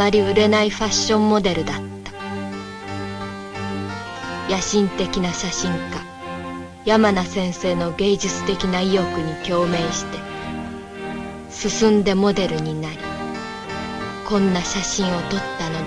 まり売れないファッションモデルだった。野心的な写真家山名先生の芸術的な意欲に共鳴して進んでモデルになりこんな写真を撮ったの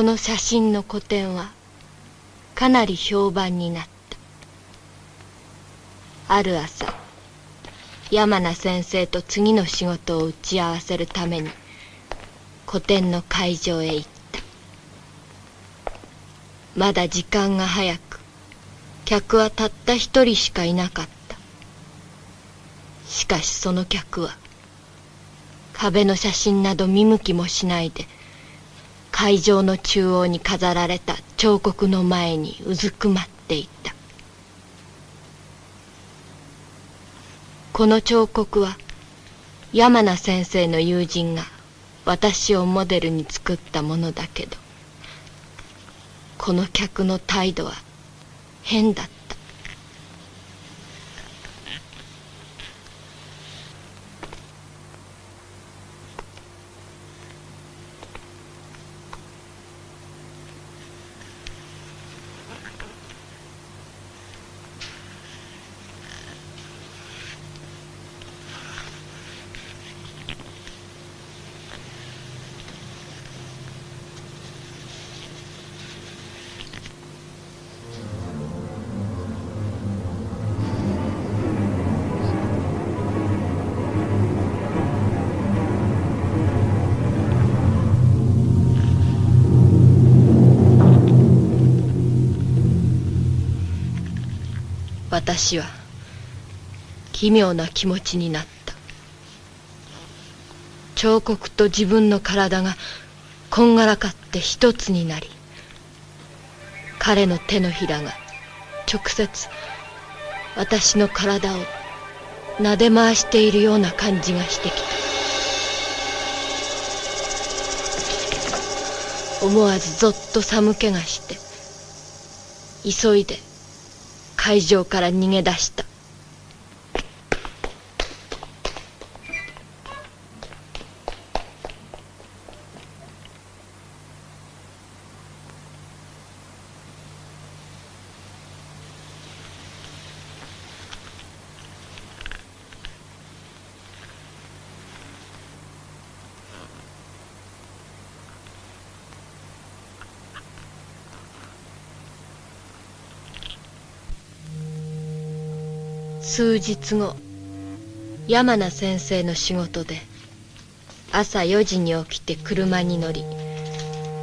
その写真の個展はかなり評判になった。ある朝山名先生と次の仕事を打ち合わせるために個展の会場へ行った。まだ時間が早く客はたった一人しかいなかった。しかしその客は壁の写真など見向きもしないで会場の中央に飾られた彫刻の前にうずくまっていた。この彫刻は山名先生の友人が私をモデルに作ったものだけどこの客の態度は変だった。私は奇妙な気持ちになった。彫刻と自分の体がこんがらかって一つになり彼の手のひらが直接私の体を撫で回しているような感じがしてきた。思わずぞっと寒気がして急いで会場から逃げ出した数日後山名先生の仕事で朝4時に起きて車に乗り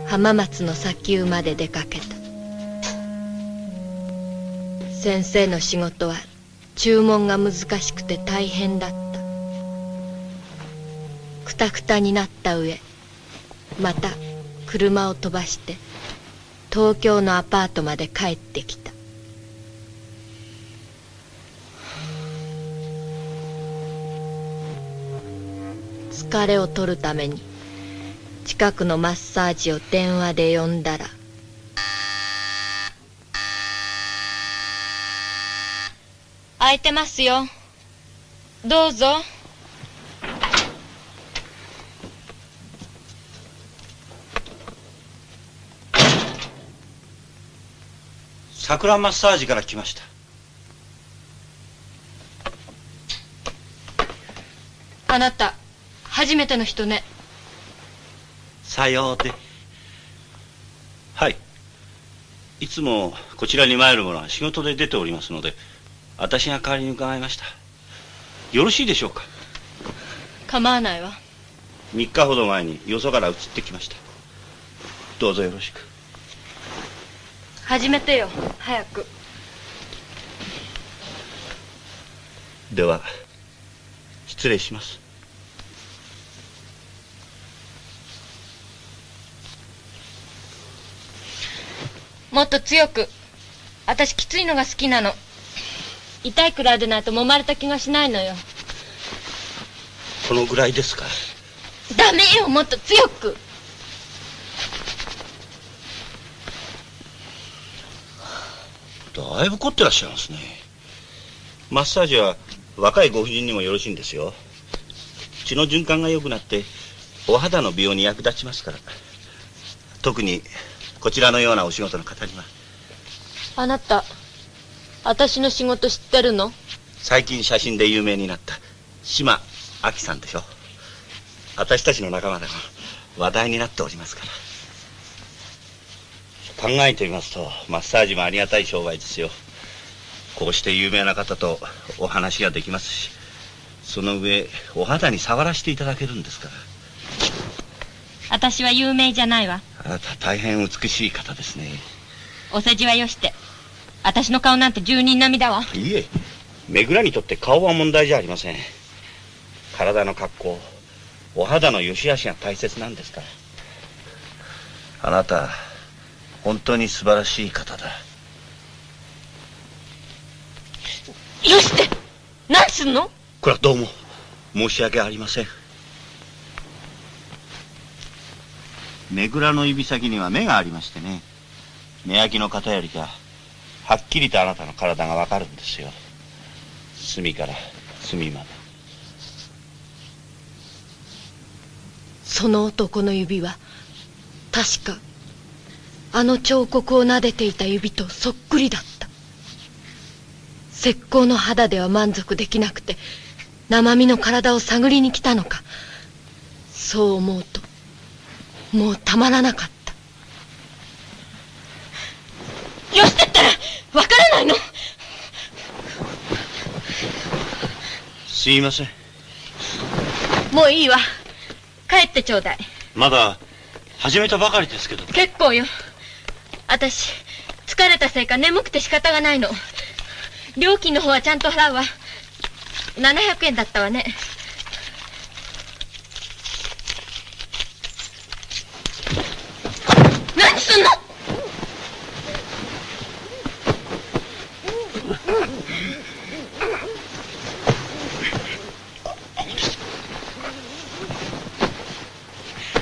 浜松の砂丘まで出かけた。先生の仕事は注文が難しくて大変だった。くたくたになった上また車を飛ばして東京のアパートまで帰ってきた。疲れを取るために近くのマッサージを電話で呼んだら空いてますよ。どうぞ。桜マッサージから来ました。あなた初めての人ね。さようではい。いつもこちらに参る者は仕事で出ておりますので私が代わりに伺いました。よろしいでしょうか？構わないわ。3日ほど前によそから移ってきました。どうぞよろしく。始めてよ。早く。では失礼しますもっと強く。私きついのが好きなの。痛いくらいでないと揉まれた気がしないのよ。このぐらいですか？ダメよもっと強く。だいぶ凝ってらっしゃいますね。マッサージは若いご婦人にもよろしいんですよ。血の循環が良くなってお肌の美容に役立ちますから。特にこちらのようなお仕事の方には。あなた私の仕事知ってるの？最近写真で有名になった島亜紀さんでしょ。私たちの仲間でも話題になっておりますから。考えてみますとマッサージもありがたい商売ですよ。こうして有名な方とお話ができますしその上お肌に触らせていただけるんですから私は有名じゃないわ。あなた大変美しい方ですね。お世辞はよして。私の顔なんて住人並みだわ。いえ。めぐらにとって顔は問題じゃありません。体の格好お肌の良し悪しが大切なんですから。あなた本当に素晴らしい方だ。よして。何すんの？これはどうも申し訳ありませんめぐらの指先には目がありましてね。目焼きの方よりかはっきりとあなたの体がわかるんですよ。隅から隅まで。その男の指は確かあの彫刻を撫でていた指とそっくりだった。石膏の肌では満足できなくて生身の体を探りに来たのかそう思うともうたまらなかった。よしてったらわからないの。すいません。もういいわ。帰ってちょうだい。まだ始めたばかりですけど。結構よ。私疲れたせいか眠くて仕方がないの。料金の方はちゃんと払うわ。700円だったわね何すんの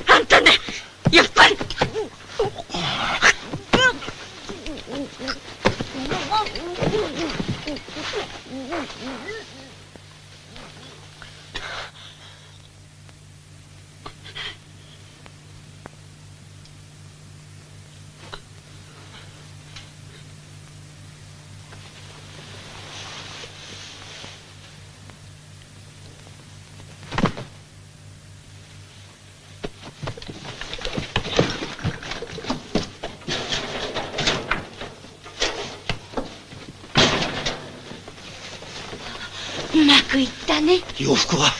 あんたねやっぱりうまくいったね。洋服は。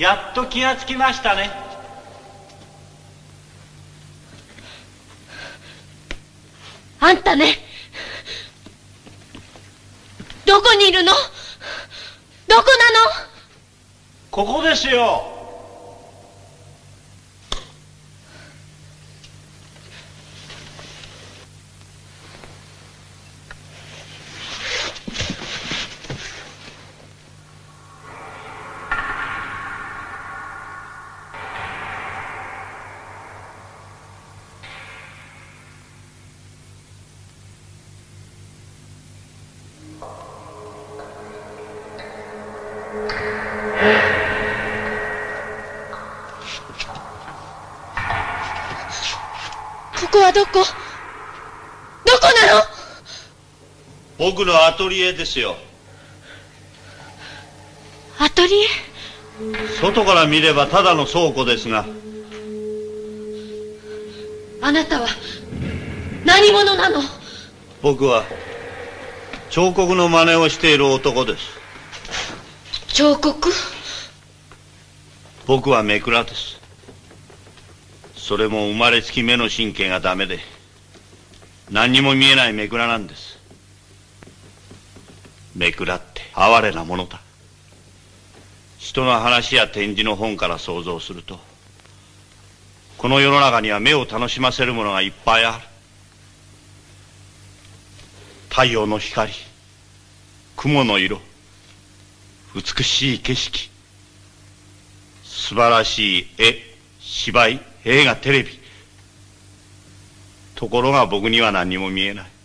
やっと気がつきましたね。あんたねどこにいるの？どこなの？ここですよ僕のアトリエですよ。アトリエ？外から見ればただの倉庫ですが。あなたは何者なの？僕は彫刻の真似をしている男です。彫刻？僕はめくらです。それも生まれつき目の神経がダメで何にも見えないめくらなんですめくらって哀れなものだ。人の話や展示の本から想像するとこの世の中には目を楽しませるものがいっぱいある。太陽の光雲の色美しい景色素晴らしい絵芝居映画テレビ。ところが僕には何も見えない。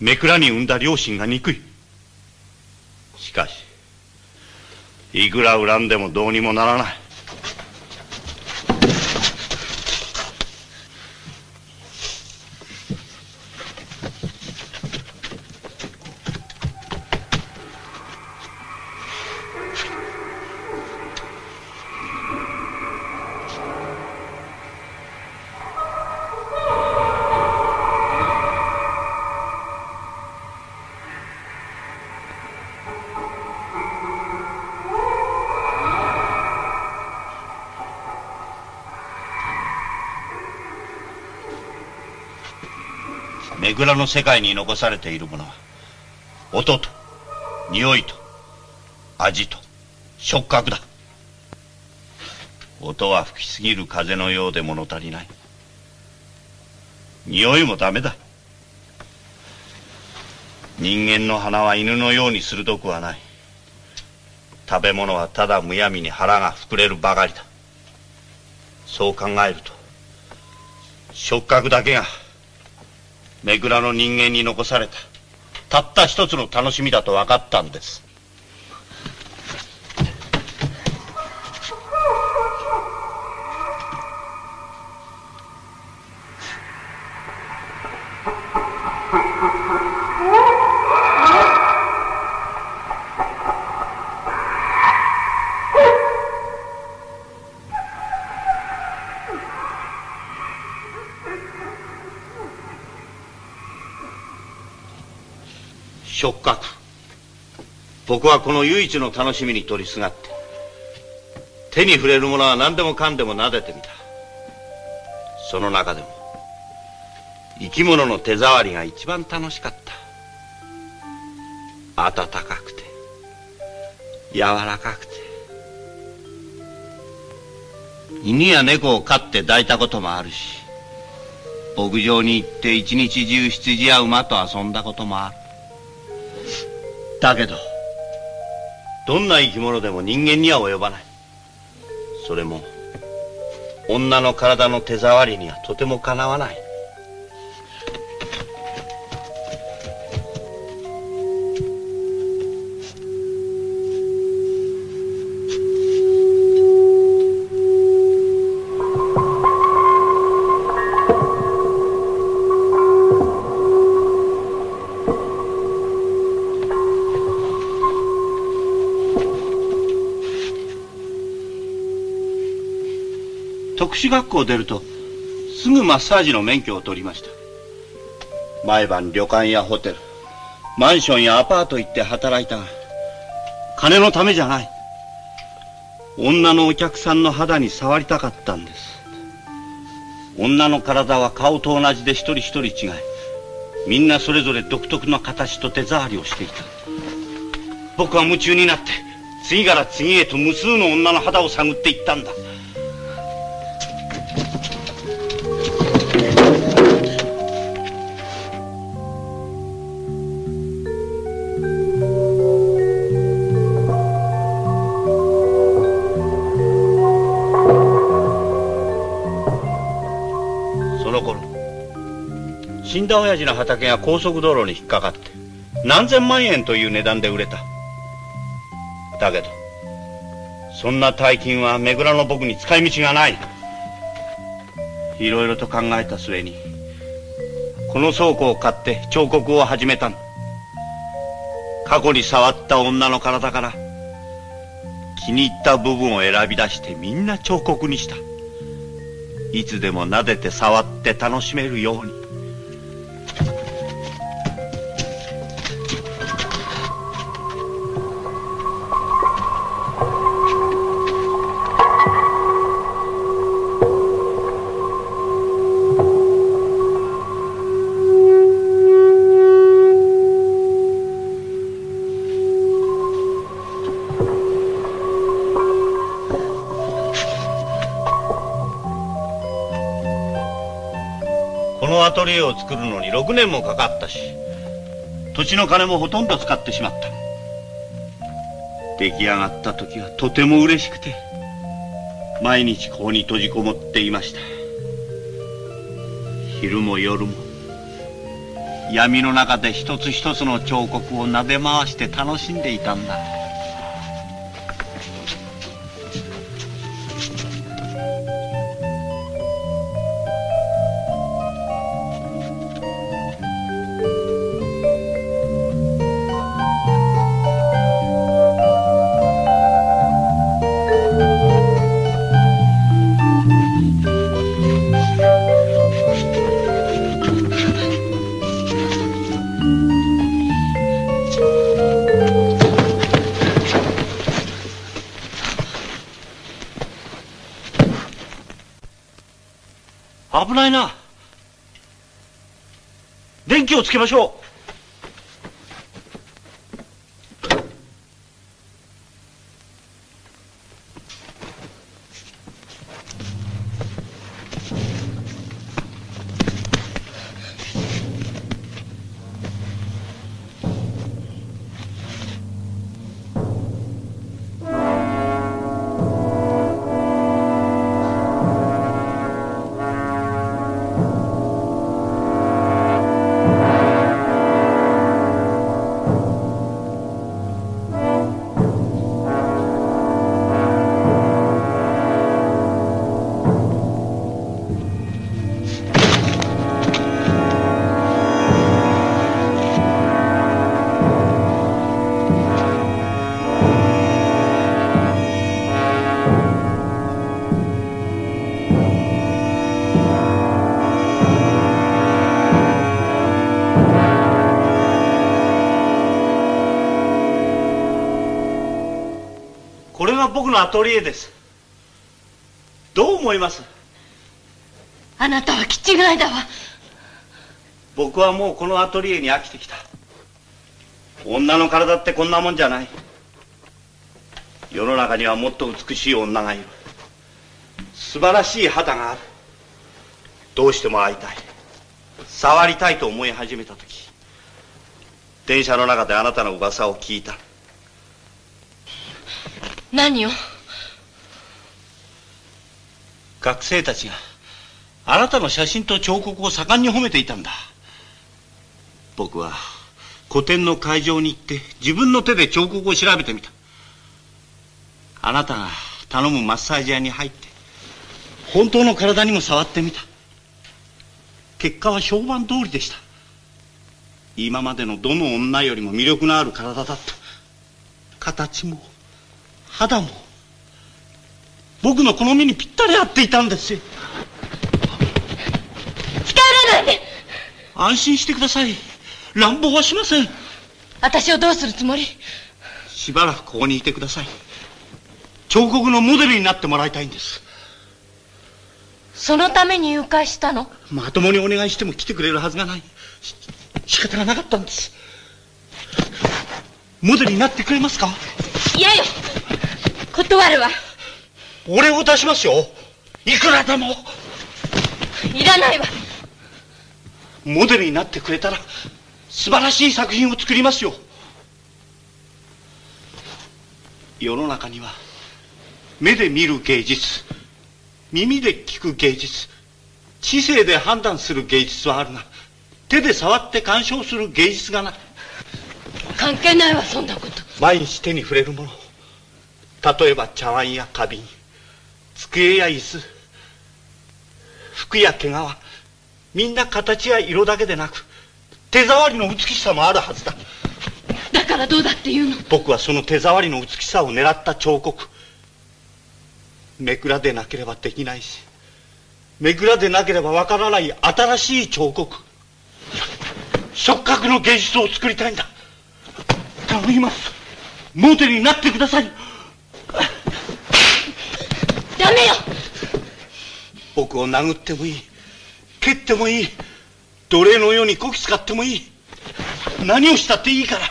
めくらに産んだ両親が憎い。しかしいくら恨んでもどうにもならない。らの世界に残されているものは音と匂いと味と触覚だ。音は吹きすぎる風のようで物足りない。匂いもダメだ。人間の鼻は犬のように鋭くはない。食べ物はただむやみに腹が膨れるばかりだ。そう考えると触覚だけがめぐらの人間に残された。たった一つの楽しみだと分かったんです触覚僕はこの唯一の楽しみに取りすがって手に触れるものは何でもかんでも撫でてみた。その中でも生き物の手触りが一番楽しかった。暖かくて柔らかくて。犬や猫を飼って抱いたこともあるし牧場に行って一日中羊や馬と遊んだこともある。だけどどんな生き物でも人間には及ばない。それも女の体の手触りにはとてもかなわない。特殊学校を出るとすぐマッサージの免許を取りました。毎晩旅館やホテルマンションやアパート行って働いたが金のためじゃない。女のお客さんの肌に触りたかったんです。女の体は顔と同じで一人一人違いみんなそれぞれ独特の形と手触りをしていた。僕は夢中になって次から次へと無数の女の肌を探っていったんだ。畑が高速道路に引っかかって何千万円という値段で売れた。だけどそんな大金は目黒の僕に使い道がない。いろいろと考えた末にこの倉庫を買って彫刻を始めた過去に触った女の体から気に入った部分を選び出してみんな彫刻にした。いつでも撫でて触って楽しめるように。このアトリエを作るのに6年もかかったし土地の金もほとんど使ってしまった。出来上がった時はとても嬉しくて毎日ここに閉じこもっていました。昼も夜も闇の中で一つ一つの彫刻を撫で回して楽しんでいたんだ。をつけましょう。が僕のアトリエです。どう思います？あなたは気違いだわ。僕はもうこのアトリエに飽きてきた。女の体ってこんなもんじゃない。世の中にはもっと美しい女がいる。素晴らしい肌がある。どうしても会いたい。触りたいと思い始めた時。電車の中であなたの噂を聞いた何を？学生たちがあなたの写真と彫刻を盛んに褒めていたんだ。僕は個展の会場に行って自分の手で彫刻を調べてみた。あなたが頼むマッサージ屋に入って本当の体にも触ってみた。結果は評判通りでした。今までのどの女よりも魅力のある体だった。形も肌も僕の好みにぴったり合っていたんです。よ近寄らないで安心してください。乱暴はしません。私をどうするつもり？しばらくここにいてください。彫刻のモデルになってもらいたいんです。そのために誘拐したの？まともにお願いしても来てくれるはずがない。し仕方がなかったんです。モデルになってくれますか？嫌よ断るわ。俺を出しますよ。いくらでも。いらないわ。モデルになってくれたら素晴らしい作品を作りますよ。世の中には目で見る芸術耳で聞く芸術知性で判断する芸術はあるが手で触って鑑賞する芸術がない。関係ないわそんなこと。毎日手に触れるもの例えば茶碗や花瓶机や椅子服や毛皮みんな形や色だけでなく手触りの美しさもあるはずだ。だからどうだって言うの？僕はその手触りの美しさを狙った彫刻。めくらでなければできないしめくらでなければわからない新しい彫刻。触覚の芸術を作りたいんだ。頼みます。モデルになってくださいダメよ。僕を殴ってもいい。蹴ってもいい。奴隷のようにこき使ってもいい。何をしたっていいから。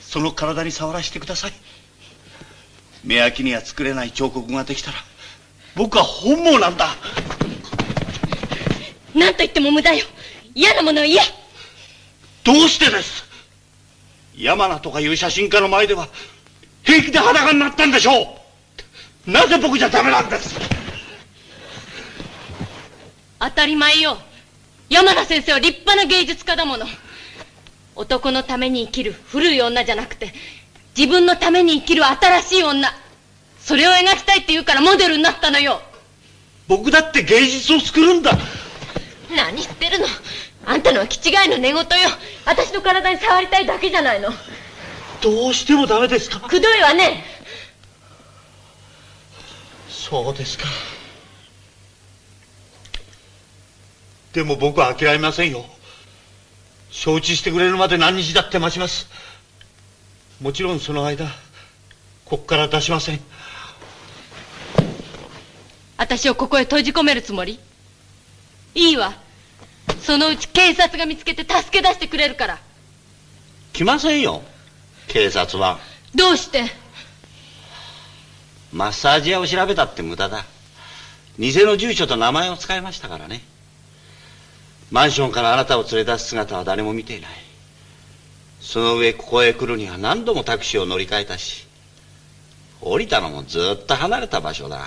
その体に触らせてください。目焼きには作れない彫刻ができたら。僕は本望なんだ。何と言っても無駄よ。嫌なものは嫌。どうしてです。山名とかいう写真家の前では平気で裸になったんでしょうなぜ僕じゃダメなんです？当たり前よ。山名先生は立派な芸術家だもの。男のために生きる古い女じゃなくて自分のために生きる新しい女。それを描きたいって言うからモデルになったのよ。僕だって芸術を作るんだ。何言ってるの？あんたのは気違いの寝言よ。私の体に触りたいだけじゃないの。どうしてもダメですか？くどいわねそうですか。でも僕は諦めませんよ。承知してくれるまで何日だって待ちます。もちろんその間ここから出しません。私をここへ閉じ込めるつもり？いいわ。そのうち警察が見つけて助け出してくれるから。来ませんよ警察は。どうして？マッサージ屋を調べたって無駄だ。偽の住所と名前を使いましたからね。マンションからあなたを連れ出す姿は誰も見ていない。その上ここへ来るには何度もタクシーを乗り換えたし降りたのもずっと離れた場所だ。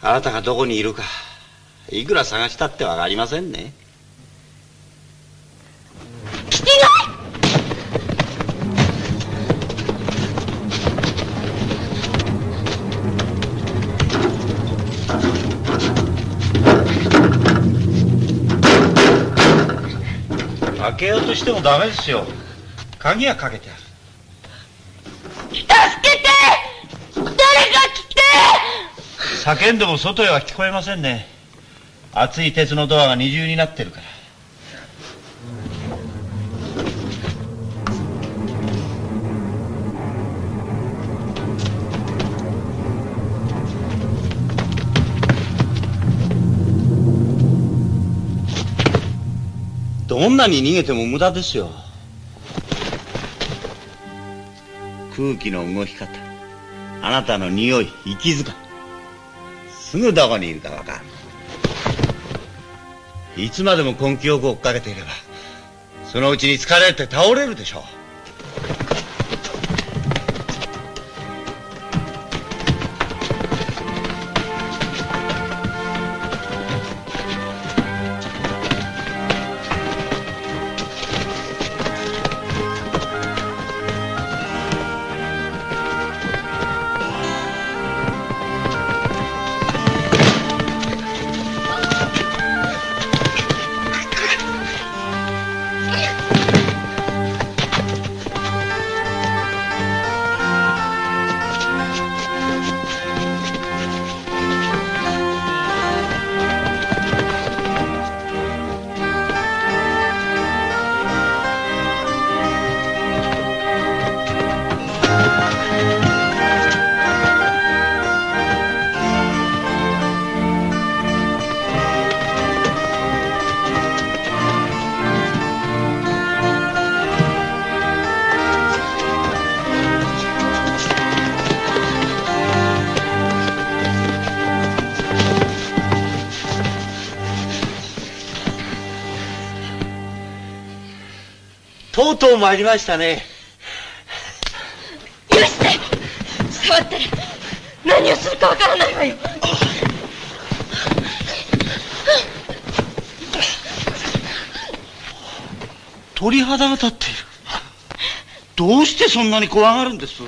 あなたがどこにいるかいくら探したってわかりませんね。来てな開けようとしてもダメですよ。鍵はかけてある。助けて！誰か来て！叫んでも外へは聞こえませんね。熱い鉄のドアが二重になってるからどんなに逃げても無駄ですよ。空気の動き方。あなたの匂い息遣いすぐどこにいるかわかるいつまでも根気よく追っかけていればそのうちに疲れて倒れるでしょう。とう参りましたね。許して触っ何をするかわからないわよ鳥肌が立っている。どうしてそんなに怖がるんです？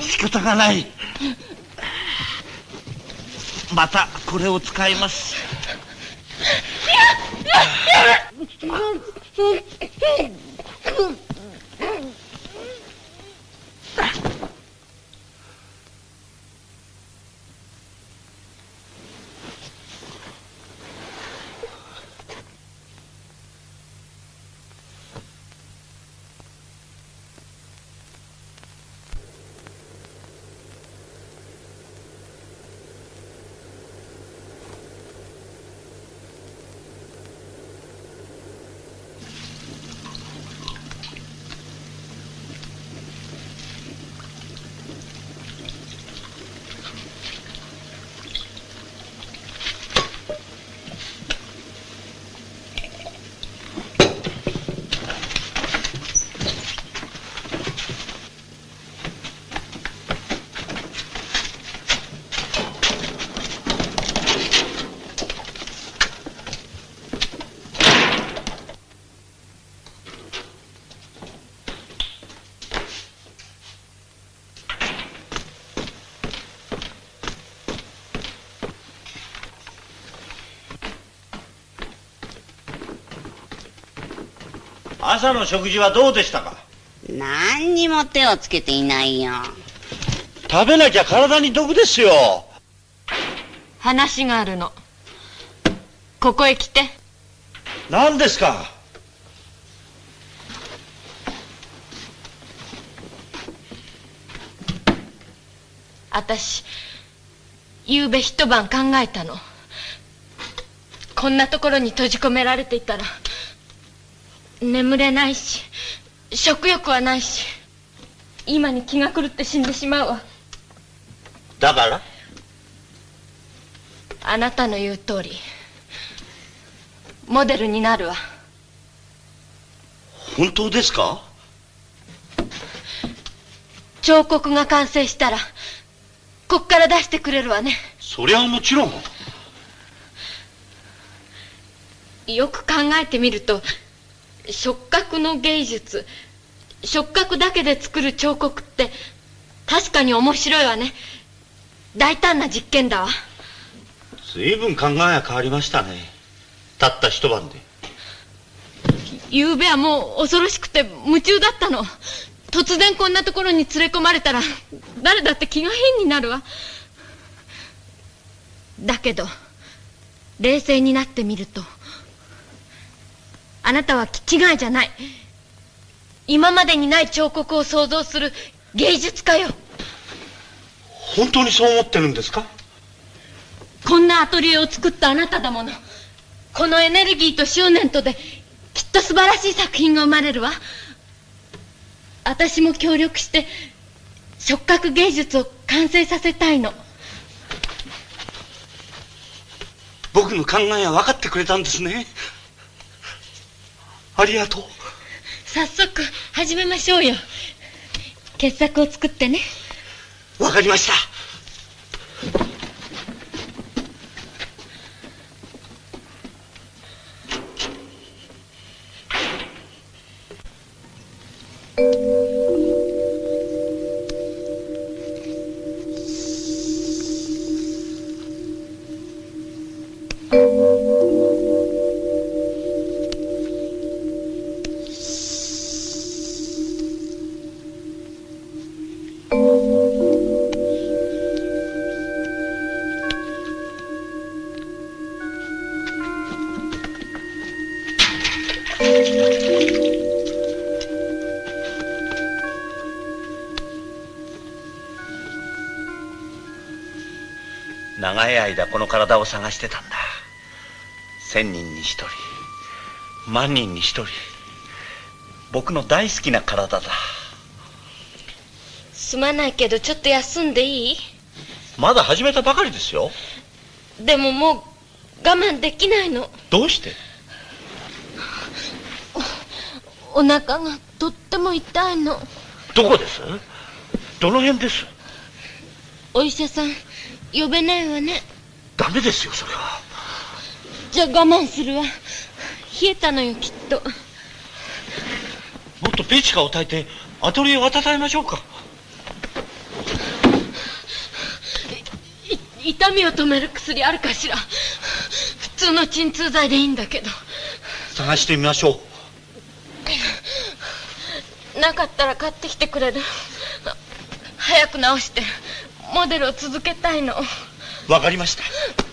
仕方がない。またこれを使います。朝の食事はどうでしたか？何にも手をつけていないよ。食べなきゃ体に毒ですよ。話があるの。ここへ来て。何ですか？私夕べ一晩考えたの。こんなところに閉じ込められていたら眠れないし食欲はないし今に気が狂って死んでしまうわ。だから？あなたの言う通りモデルになるわ。本当ですか？彫刻が完成したらこっから出してくれるわね。そりゃもちろん。よく考えてみると触覚の芸術。触覚だけで作る彫刻って確かに面白いわね。大胆な実験だわ。随分考えが変わりましたね。たった一晩で。昨べはもう恐ろしくて夢中だったの。突然こんなところに連れ込まれたら誰だって気が変になるわ。だけど冷静になってみるとあなたは気違いじゃない。今までにない彫刻を想像する芸術家よ。本当にそう思ってるんですか？こんなアトリエを作ったあなただもの。このエネルギーと執念とできっと素晴らしい作品が生まれるわ。私も協力して触覚芸術を完成させたいの。僕の考えは分かってくれたんですね。ありがとう。早速始めましょうよ。傑作を作ってね。わかりました。長い間この体を探してたんだ。千人に一人万人に一人。僕の大好きな体だ。すまないけどちょっと休んでいい？まだ始めたばかりですよ。でももう我慢できないの。どうして？お腹がとっても痛いの。どこです？どの辺です？お医者さん呼べないわね。ダメですよそれは。じゃあ我慢するわ。冷えたのよきっと。もっとペチカを炊いてアトリエを温めましょうか。い痛みを止める薬あるかしら。普通の鎮痛剤でいいんだけど。探してみましょう。なかったら買ってきてくれる。早く治してモデルを続けたいの。わかりました。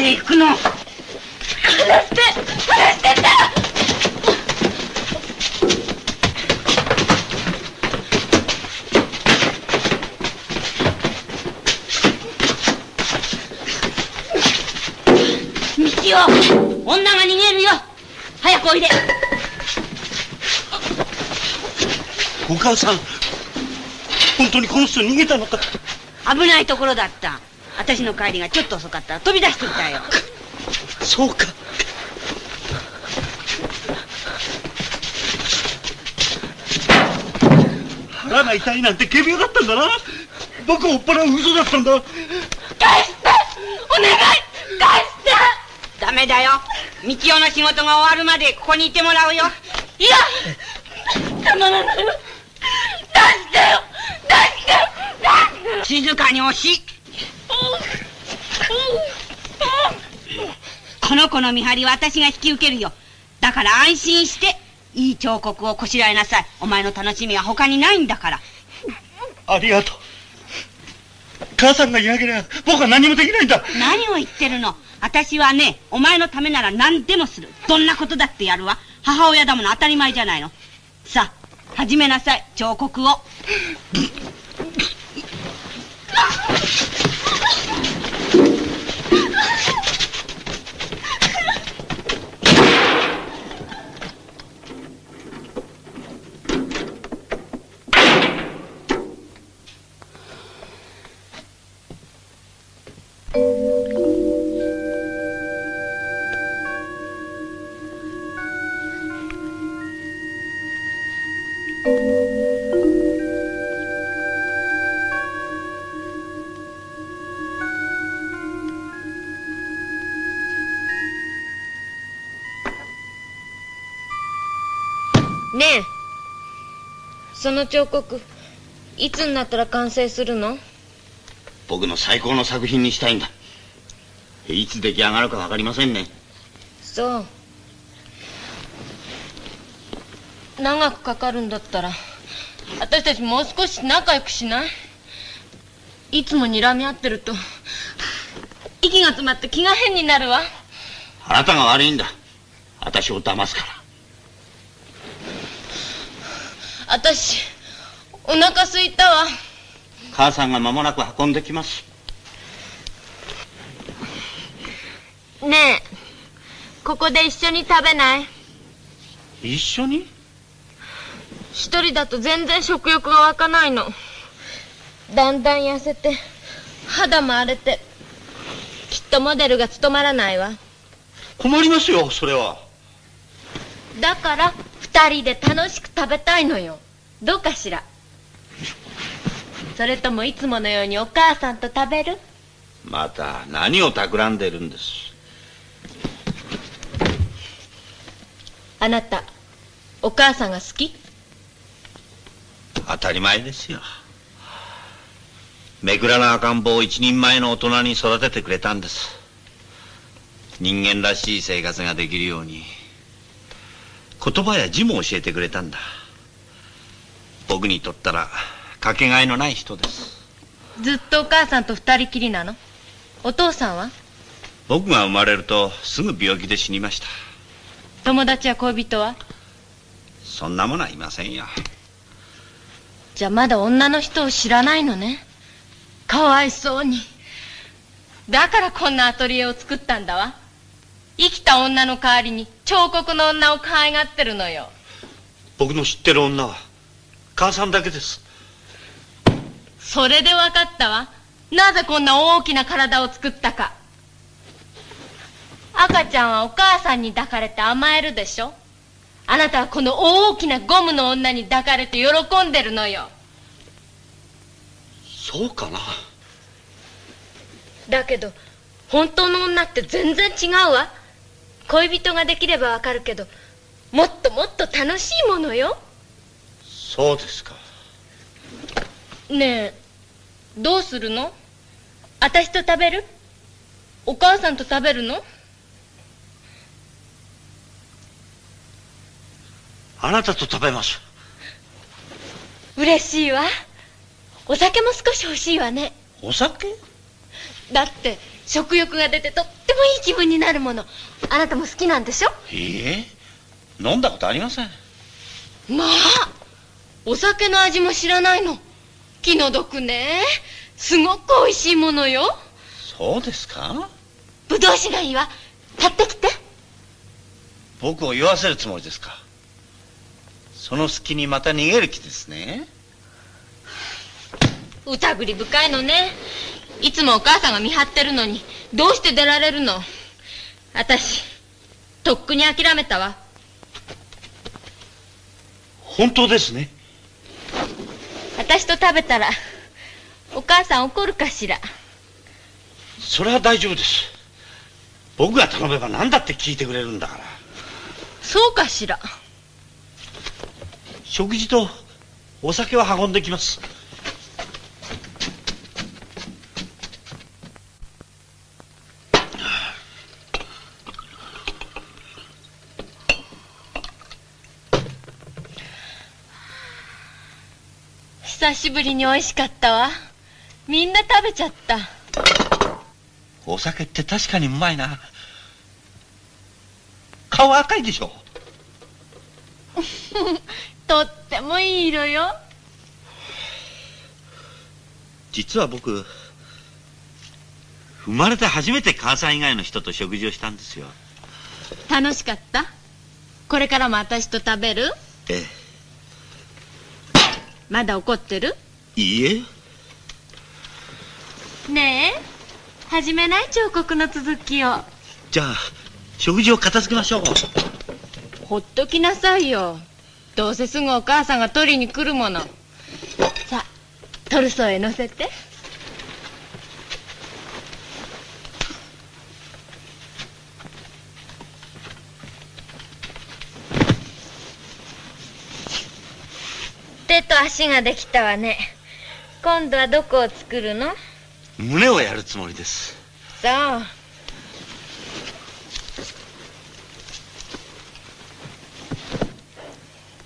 へ行くの。離して離してって道を女が逃げるよ。早くおいで。お母さん本当にこの人逃げたのか。危ないところだった私の帰りがちょっと遅かった。ら飛び出していたよ。そうか。腹が痛いなんて仮病だったんだな。僕を追っ払う嘘だったんだ。返して！お願い！返して！ダメだよ。道夫の仕事が終わるまでここにいてもらうよ。いや！たまらないわ出してよ！出して出して静かに押しの子の見張りは私が引き受けるよ。だから安心していい彫刻をこしらえなさい。お前の楽しみは他にないんだから。ありがとう。母さんがいなければ僕は何もできないんだ。何を言ってるの？私はねお前のためなら何でもする。どんなことだってやるわ。母親だもの当たり前じゃないの。さあ始めなさい彫刻をその彫刻いつになったら完成するの？僕の最高の作品にしたいんだ。いつ出来上がるか分かりませんね。そう。長くかかるんだったら私たちもう少し仲良くしない？いつも睨み合ってると息が詰まって気が変になるわ。あなたが悪いんだ。私を騙すから私お腹すいたわ。母さんが間もなく運んできます。ねえここで一緒に食べない？一緒に？一人だと全然食欲が湧かないの。だんだん痩せて肌も荒れてきっとモデルが務まらないわ。困りますよそれは。だから二人で楽しく食べたいのよ。どうかしら？それともいつものようにお母さんと食べる？また何を企んでるんです？あなたお母さんが好き？当たり前ですよ。めくらな赤ん坊を一人前の大人に育ててくれたんです。人間らしい生活ができるように言葉や字も教えてくれたんだ。僕にとったらかけがえのない人です。ずっとお母さんと二人きりなの？お父さんは？僕が生まれるとすぐ病気で死にました。友達や恋人は？そんなものはいませんよ。じゃあまだ女の人を知らないのね？かわいそうに。だからこんなアトリエを作ったんだわ生きた女の代わりに彫刻の女を可愛がってるのよ。僕の知ってる女は母さんだけです。それで分かったわ。なぜこんな大きな体を作ったか。赤ちゃんはお母さんに抱かれて甘えるでしょ。あなたはこの大きなゴムの女に抱かれて喜んでるのよ。そうかな。だけど本当の女って全然違うわ恋人ができればわかるけどもっともっと楽しいものよ。そうですか。ねえどうするの？私と食べる？お母さんと食べるの？あなたと食べます。嬉しいわ。お酒も少し欲しいわね。お酒？だって食欲が出てとってもいい気分になるもの。あなたも好きなんでしょ？いいえ。飲んだことありません。まあお酒の味も知らないの。気の毒ね。すごく美味しいものよ。そうですか？ぶどう酒がいいわ。買ってきて。僕を酔わせるつもりですか？その隙にまた逃げる気ですね。疑り深いのねいつもお母さんが見張ってるのにどうして出られるの？私とっくに諦めたわ。本当ですね。私と食べたらお母さん怒るかしら。それは大丈夫です。僕が頼めば何だって聞いてくれるんだから。そうかしら。食事とお酒は運んできます久しぶりに美味しかったわ。みんな食べちゃった。お酒って確かにうまいな。顔赤いでしょ？とってもいい色よ。実は僕生まれて初めて母さん以外の人と食事をしたんですよ。楽しかった？これからも私と食べる？えまだ怒ってる？えいいえ。ねえ始めない？彫刻の続きを。じゃあ食事を片付けましょう。ほっときなさいよ。どうせすぐお母さんが取りに来るもの。さあトルソーへ乗せて手と足ができたわね。今度はどこを作るの？胸をやるつもりです。そう。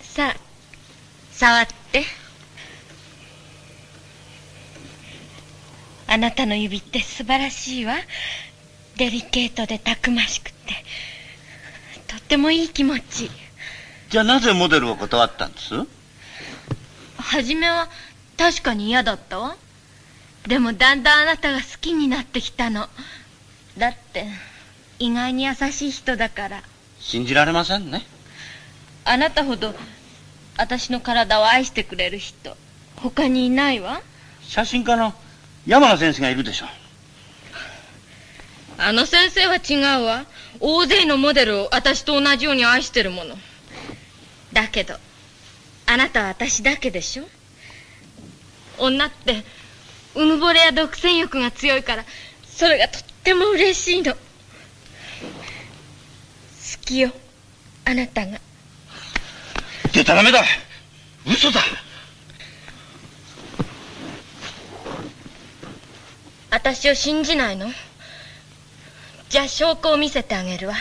さあ触って。あなたの指って素晴らしいわ。デリケートでたくましくて。とってもいい気持ち。じゃあなぜモデルを断ったんです？初めは確かに嫌だったわ。でもだんだんあなたが好きになってきたの。だって意外に優しい人だから。信じられませんね。あなたほど私の体を愛してくれる人他にいないわ。写真家の山名先生がいるでしょあの先生は違うわ。大勢のモデルを私と同じように愛してるもの。だけどあなたは私だけでしょ？女ってうぬぼれや独占欲が強いからそれがとっても嬉しいの。好きよあなたが。でたらめだ。嘘だ。私を信じないの？じゃあ証拠を見せてあげるわ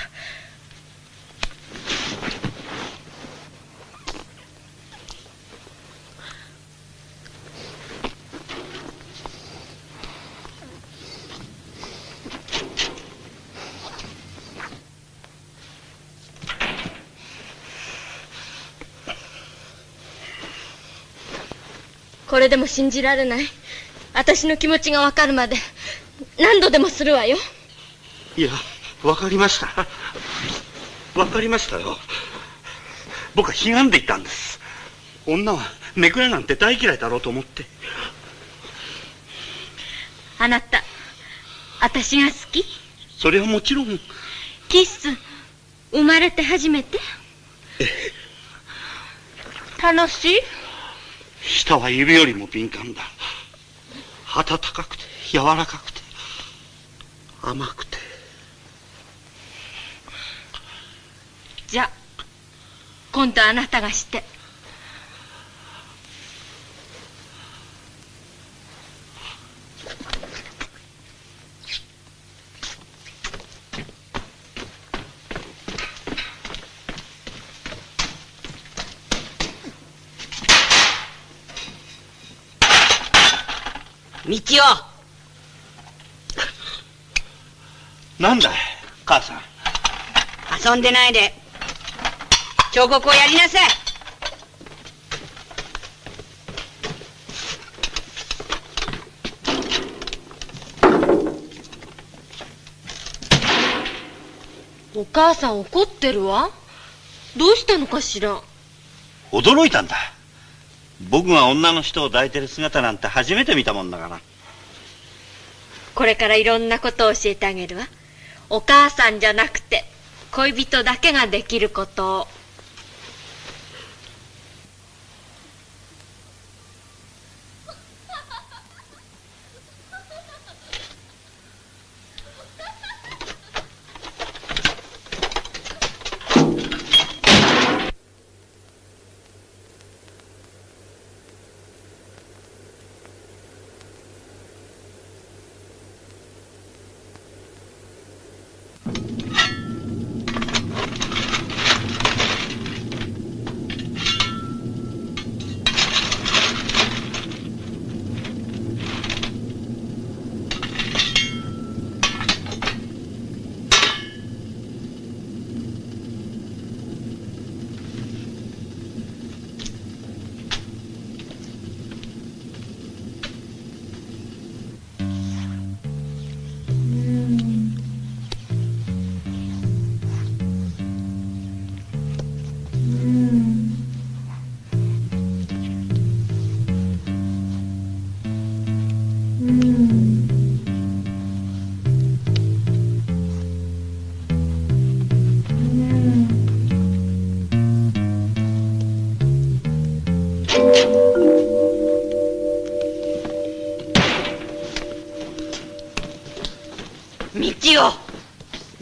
これでも信じられない。私の気持ちがわかるまで何度でもするわよ。いやわかりました。わかりましたよ。僕は悲願でいたんです。女はめくらなんて大嫌いだろうと思って。あなた私が好き？それはもちろん。キス生まれて初めて？楽しい？舌は指よりも敏感だ。温かくて柔らかくて甘くて。じゃ今度あなたがして。道なんだい母さん。夫遊んでないで。彫刻をやりなさい。お母さん怒ってるわ。どうしたのかしら。驚いたんだ僕が女の人を抱いてる姿なんて初めて見たもんだから。これからいろんなことを教えてあげるわ。お母さんじゃなくて恋人だけができることを。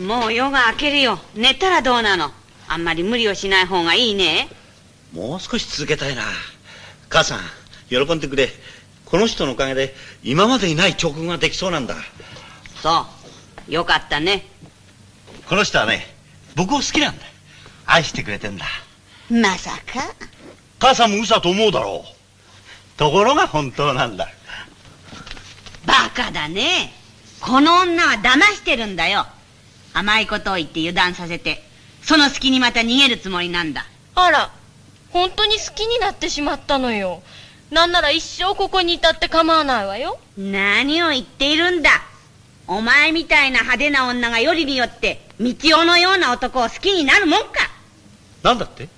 もう夜が明けるよ。寝たらどうなの？あんまり無理をしない方がいいね。もう少し続けたいな。母さん喜んでくれ。この人のおかげで今までにない彫刻ができそうなんだ。そう。よかったね。この人はね僕を好きなんだ。愛してくれてんだ。まさか。母さんも嘘だと思うだろう。ところが本当なんだ。バカだね。この女は騙してるんだよ甘いことを言って油断させてその隙にまた逃げるつもりなんだ。あら、本当に好きになってしまったのよ。なんなら一生ここにいたって構わないわよ。何を言っているんだ。お前みたいな派手な女がよりによって、道夫のような男を好きになるもんか。なんだって？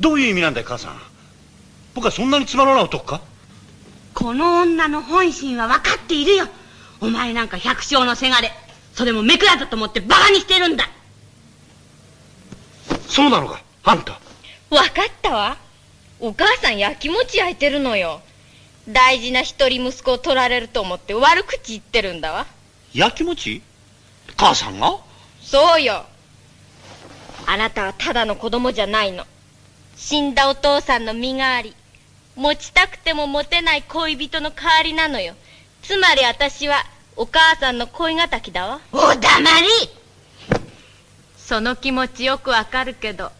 どういう意味なんだよ、母さん。僕はそんなにつまらない男か？この女の本心は分かっているよ。お前なんか百姓のせがれ。それも目くらだと思ってバカにしてるんだ。そうなのかあんた。わかったわ。お母さん焼き餅焼いてるのよ。大事な一人息子を取られると思って悪口言ってるんだわ。焼き餅母さんが？そうよ。あなたはただの子供じゃないの。死んだお父さんの身代わり。持ちたくても持てない恋人の代わりなのよ。つまり私はお母さんの恋敵だわ。お黙りその気持ちよくわかるけど、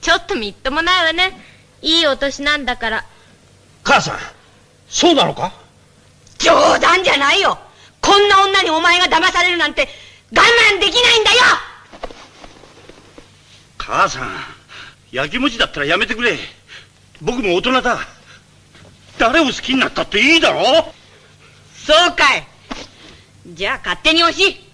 ちょっとみっともないわね。いいお年なんだから。母さん、そうなのか？冗談じゃないよこんな女にお前が騙されるなんて我慢できないんだよ母さん、焼き餅だったらやめてくれ。僕も大人だ。誰を好きになったっていいだろ？そうかいじゃあ勝手に押し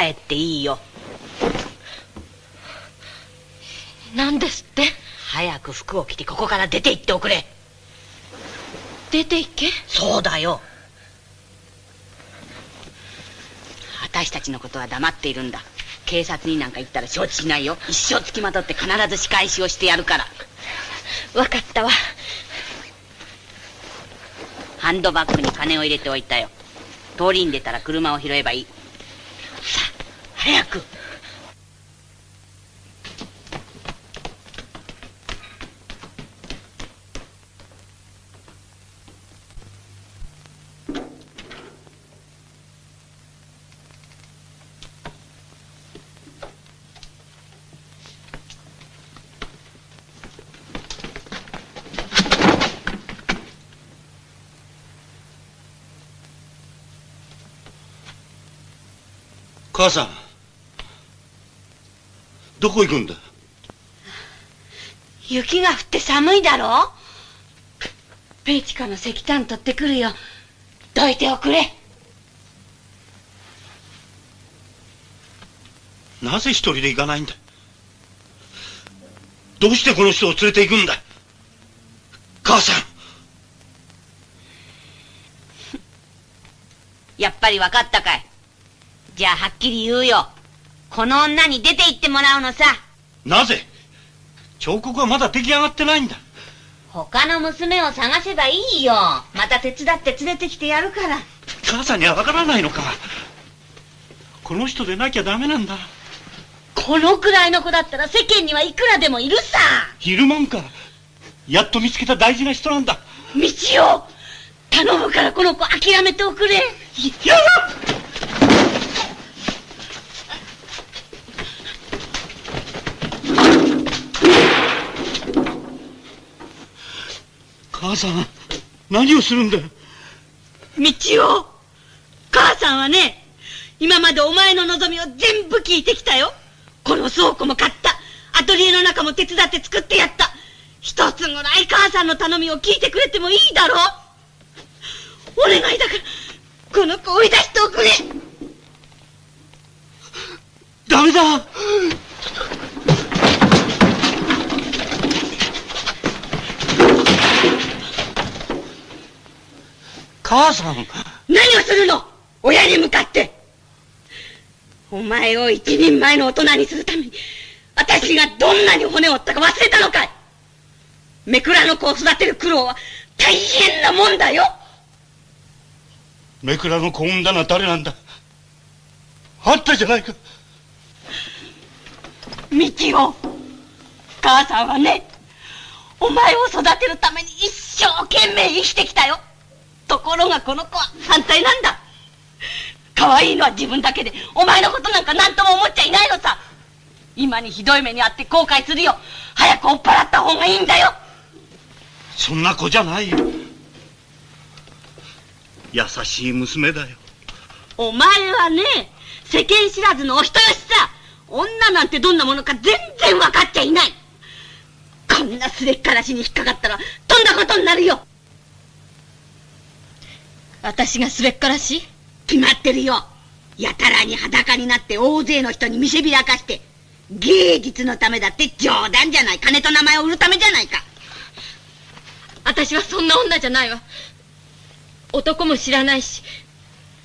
帰っていいよ。何ですって？早く服を着てここから出て行っておくれ。出て行け？そうだよ。私たちのことは黙っているんだ。警察になんか行ったら承知しないよ。一生つきまとって必ず仕返しをしてやるから。分かったわ。ハンドバッグに金を入れておいたよ。通りに出たら車を拾えばいいさあ早く母さん、どこ行くんだ？雪が降って寒いだろ？ペイチカの石炭取ってくるよ。どいておくれ。なぜ一人で行かないんだ？どうしてこの人を連れて行くんだ？母さん。やっぱり分かったかいじゃあはっきり言うよ。この女に出て行ってもらうのさ。なぜ？彫刻はまだ出来上がってないんだ。他の娘を探せばいいよ。また手伝って連れてきてやるから。母さんにはわからないのか。この人でなきゃダメなんだ。このくらいの子だったら世間にはいくらでもいるさ。いるもんか。やっと見つけた大事な人なんだ。道を頼むからこの子諦めておくれ。やだ母さん何をするんだ？道を。母さんはね今までお前の望みを全部聞いてきたよ。この倉庫も買った。アトリエの中も手伝って作ってやった。一つぐらい母さんの頼みを聞いてくれてもいいだろお願いだからこの子追い出しておくれ。ダメだ母さん。何をするの？親に向かって。お前を一人前の大人にするために私がどんなに骨を折ったか忘れたのかい。めくらの子を育てる苦労は大変なもんだよ。めくらの子を産んだのは誰なんだ？あんたじゃないか。ミキオ母さんはねお前を育てるために一生懸命生きてきたよところがこの子は反対なんだ。可愛いのは自分だけでお前のことなんか何とも思っちゃいないのさ。今にひどい目に遭って後悔するよ。早く追っ払った方がいいんだよ。そんな子じゃないよ。優しい娘だよ。お前はね世間知らずのお人よしさ。女なんてどんなものか全然分かっちゃいない。こんなすれっからしに引っかかったらとんだことになるよ私がすれっからし決まってるよ。やたらに裸になって大勢の人に見せびらかして芸術のためだって冗談じゃない。金と名前を売るためじゃないか。私はそんな女じゃないわ。男も知らないし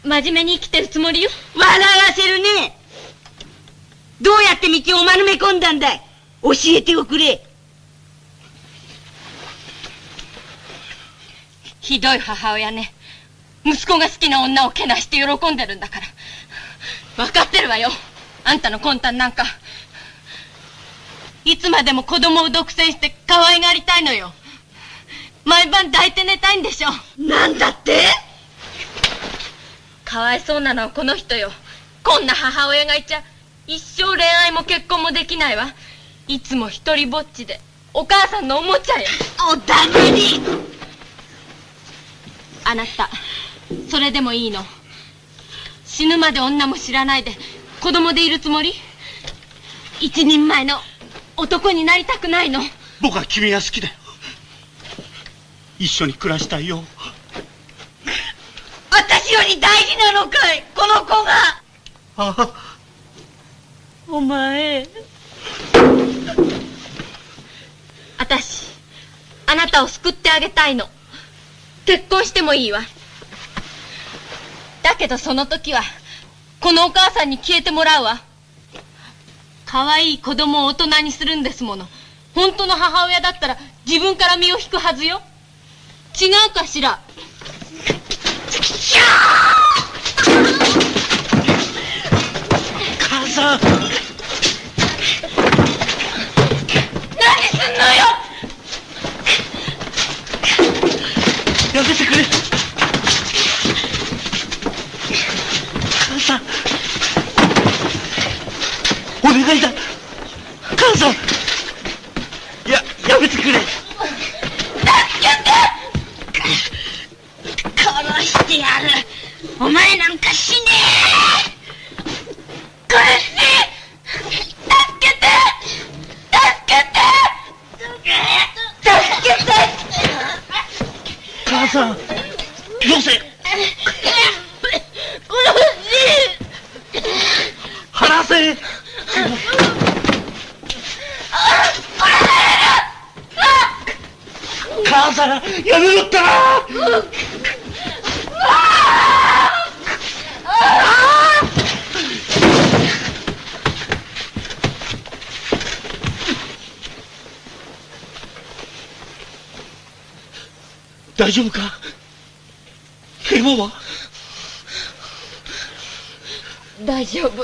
真面目に生きてるつもりよ。笑わせるね。どうやって道を丸め込んだんだい。教えておくれ。ひどい母親ね息子が好きな女をけなして喜んでるんだから。分かってるわよ。あんたの魂胆なんか。いつまでも子供を独占して可愛がりたいのよ。毎晩抱いて寝たいんでしょ。なんだって？かわいそうなのはこの人よ。こんな母親がいちゃ一生恋愛も結婚もできないわ。いつも一人ぼっちで。お母さんのおもちゃよ。お黙りあなたそれでもいいの。死ぬまで女も知らないで子供でいるつもり？一人前の男になりたくないの。僕は君が好きだよ。一緒に暮らしたいよ。私より大事なのかい？この子が。ああ。お前。私あなたを救ってあげたいの。結婚してもいいわだけどその時はこのお母さんに消えてもらうわ。可愛い子供を大人にするんですもの。本当の母親だったら自分から身を引くはずよ。違うかしら。母さん。何すんのよ。やめてくれ母さんお願いだ母さんややめてくれ殺してやるお前なんか死ねえ殺して助けて助けて助けて母さんよせ離せ母さんやめろったら大丈夫かヘマは大丈夫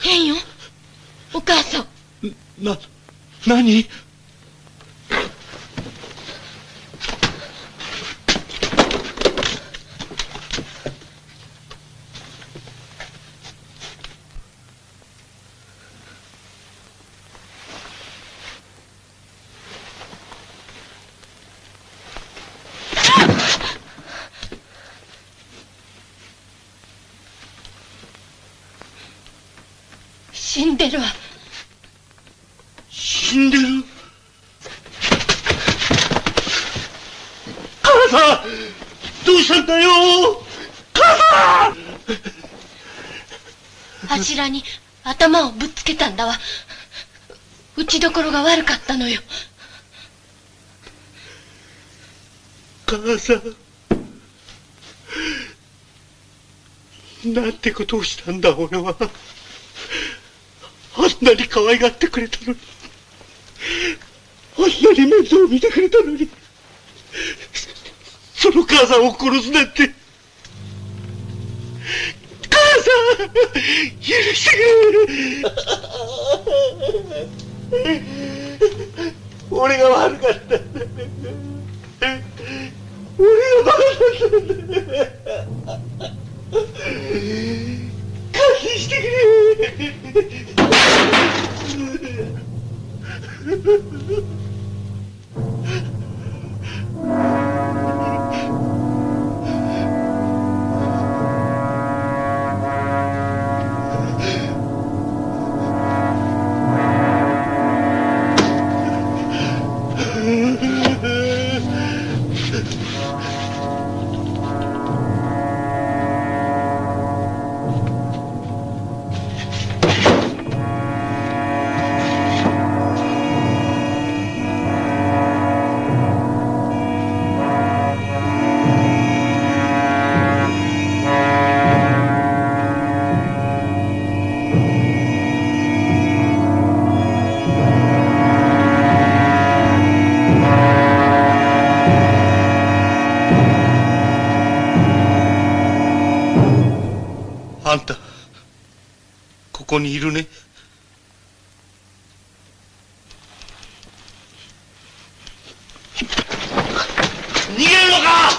変よお母さんな、何死んでるわ死死んでる。母さんどうしたんだよ母さん柱に頭をぶっつけたんだわ。打ちどころが悪かったのよ。母さん。なんてことをしたんだ、俺は。あんなに可愛がってくれたのに。あんなに面倒を見てくれたのに。その母さんを殺すなんて。母さん許してくれ俺が悪かったんだ。俺が悪かったんだ。感心してくれ。ここにいるね。逃げるのか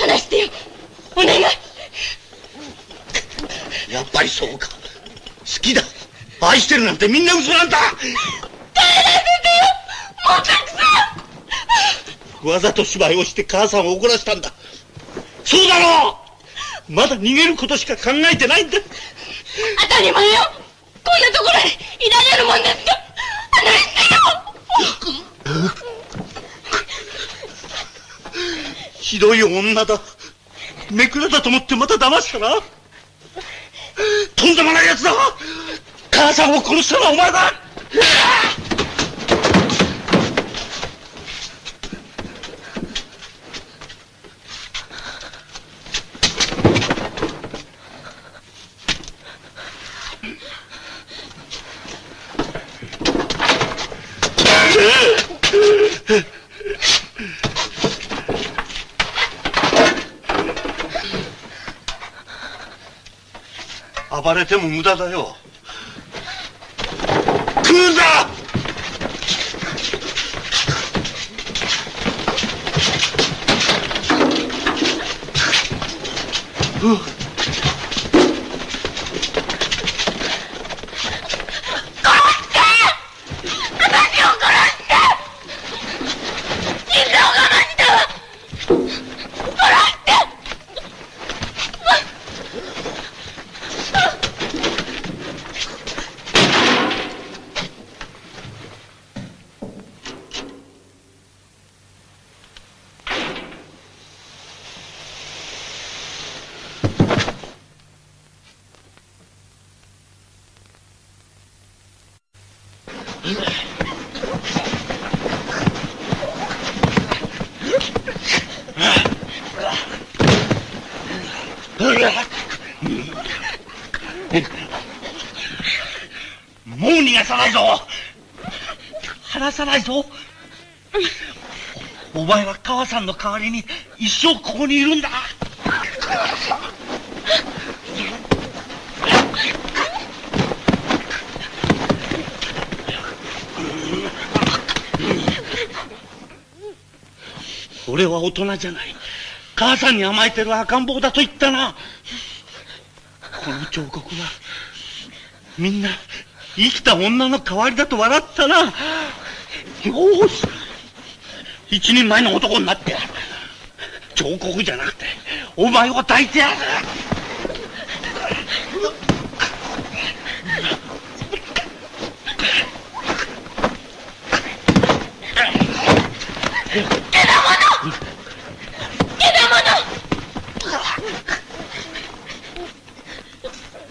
話してよお願いやっぱりそうか。好きだ。てみんな嘘なんだもうたくさんわざと芝居をして母さんを怒らせたんだ。そうだろうまだ逃げることしか考えてないんだ。当たり前よこんなところにいられるもんですか離してよひどい女だ。めくらだと思ってまた騙したな。とんでもない奴だ母さんを殺したのはお前だ暴れても無駄だよ。Ugh. 代わりに一生ここにいるんだ俺は大人じゃない母さんに甘えてる赤ん坊だと言ったなこの彫刻はみんな生きた女の代わりだと笑ったな。よし。一人前の男になってやる。彫刻じゃなくて、お前を抱いてやる。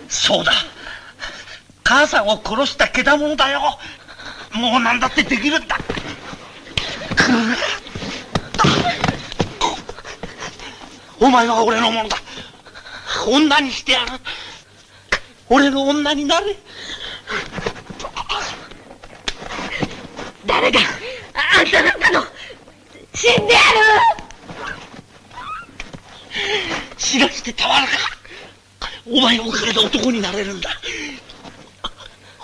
そうだ。母さんを殺したけだものだよ。もう何だってできるんだ。お前は俺のものだ。女にしてやる。俺の女になれ。誰があんたなんかの死んでやる。死なしてたまるか。お前のおかげで男になれるんだ。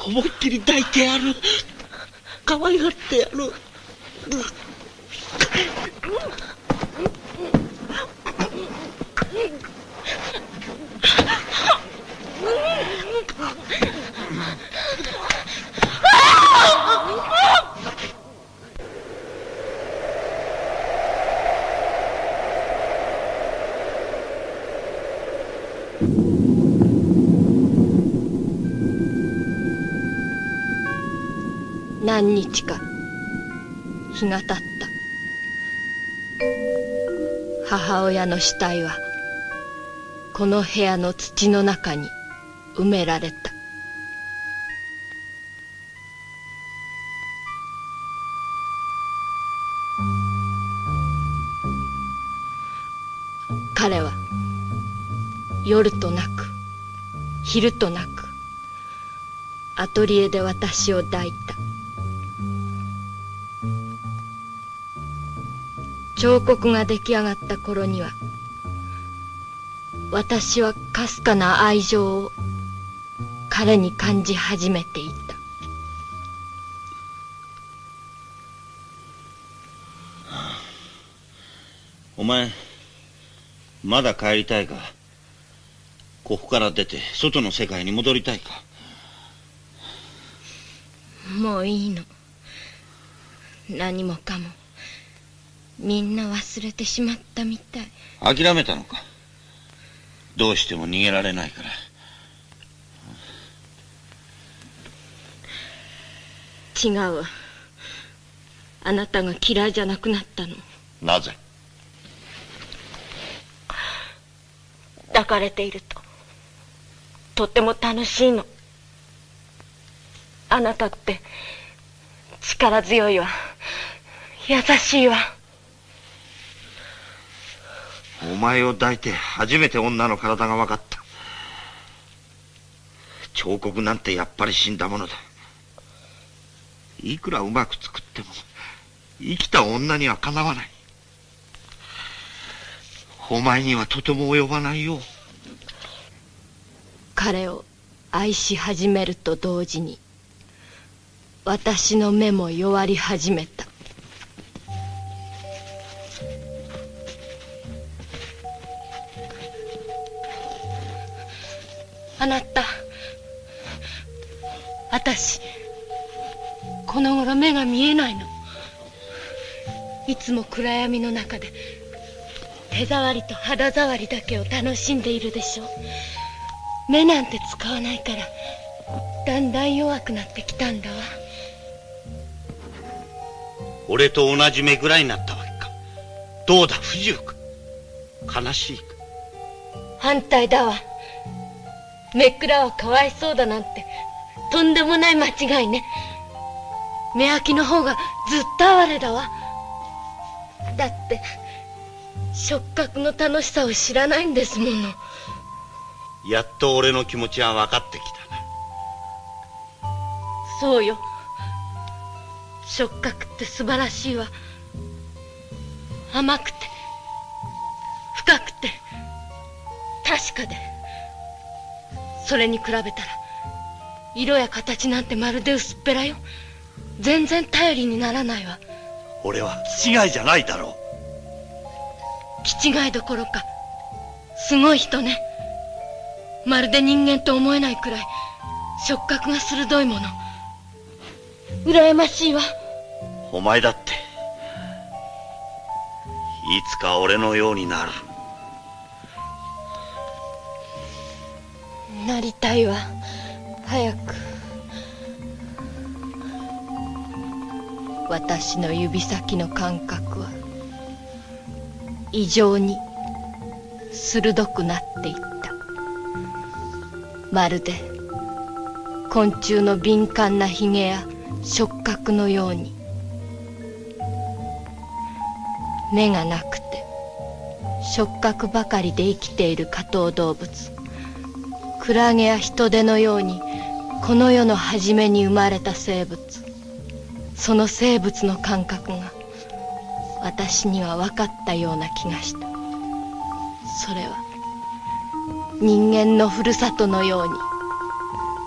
思いっきり抱いてやる。可愛がってやる。何日か日が経った。母親の死体はこの部屋の土の中に。埋められた。彼は夜となく昼となくアトリエで私を抱いた。彫刻が出来上がった頃には私はかすかな愛情を彼に感じ始めていた。お前まだ帰りたいか？ここから出て外の世界に戻りたいか？もういいの。何もかも。みんな忘れてしまったみたい。諦めたのか？どうしても逃げられないから違うわ。あなたが嫌いじゃなくなったの。なぜ？抱かれていると。とっても楽しいの。あなたって力強いわ。優しいわ。お前を抱いて初めて女の体が分かった。彫刻なんてやっぱり死んだものだいくらうまく作っても生きた女にはかなわない。お前にはとても及ばないよ。彼を愛し始めると同時に私の目も弱り始めた。あなた私この頃目が見えないの。いつも暗闇の中で手触りと肌触りだけを楽しんでいるでしょ目なんて使わないからだんだん弱くなってきたんだわ。俺と同じ目ぐらいになったわけか。どうだ不自由か。悲しいか。反対だわ。めっくらはかわいそうだなんてとんでもない間違いね目開きの方がずっと哀れだわ。だって触覚の楽しさを知らないんですもの。やっと俺の気持ちは分かってきたな。そうよ。触覚って素晴らしいわ。甘くて深くて確かで。それに比べたら色や形なんてまるで薄っぺらよ全然頼りにならないわ。俺は気違いじゃないだろ気違いどころかすごい人ね。まるで人間と思えないくらい触覚が鋭いもの。羨ましいわ。お前だっていつか俺のようになる。なりたいわ。早く私の指先の感覚は異常に鋭くなっていった。まるで昆虫の敏感なヒゲや触覚のように目がなくて触覚ばかりで生きている下等動物クラゲや人手のようにこの世の初めに生まれた生物。その生物の感覚が私には分かったような気がした。それは人間のふるさとのように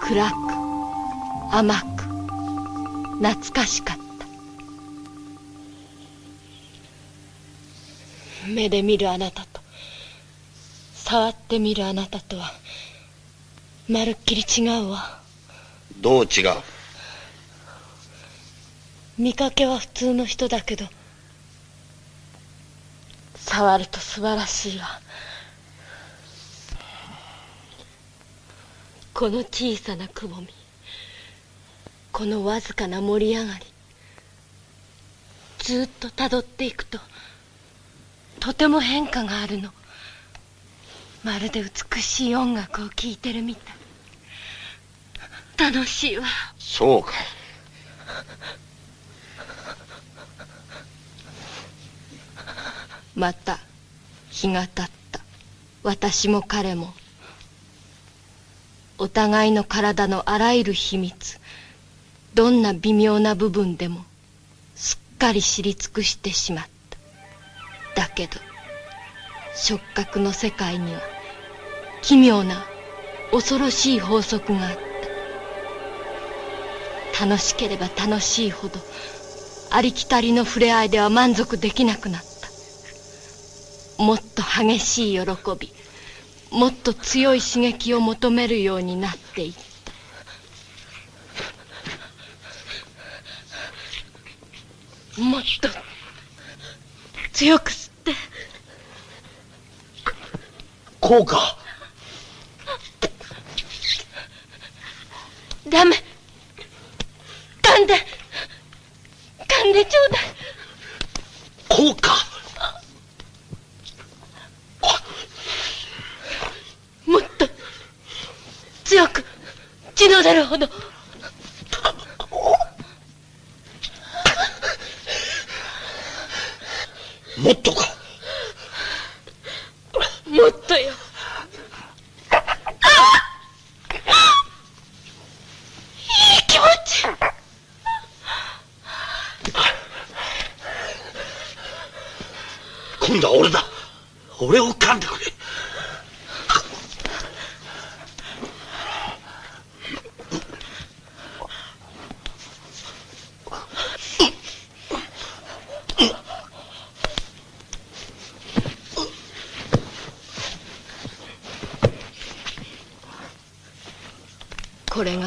暗く甘く懐かしかった。目で見るあなたと触ってみるあなたとはまるっきり違うわ。どう違う？見かけは普通の人だけど触ると素晴らしいわ。この小さなくぼみこのわずかな盛り上がりずっとたどっていくととても変化があるの。まるで美しい音楽を聴いてるみたい。楽しいわ。そうかい。また日が経った。私も彼も。お互いの体のあらゆる秘密。どんな微妙な部分でもすっかり知り尽くしてしまった。だけど触覚の世界には奇妙な恐ろしい法則があった。楽しければ楽しいほどありきたりの触れ合いでは満足できなくなった。もっと激しい喜びもっと強い刺激を求めるようになっていった。もっと強く吸って。こうか。ダメ。噛んで。噛んでちょうだい。こうかもっと強く血の出るほど。もっとか。もっとよ。いい気持ち。今度は俺だ。俺を噛んでくれ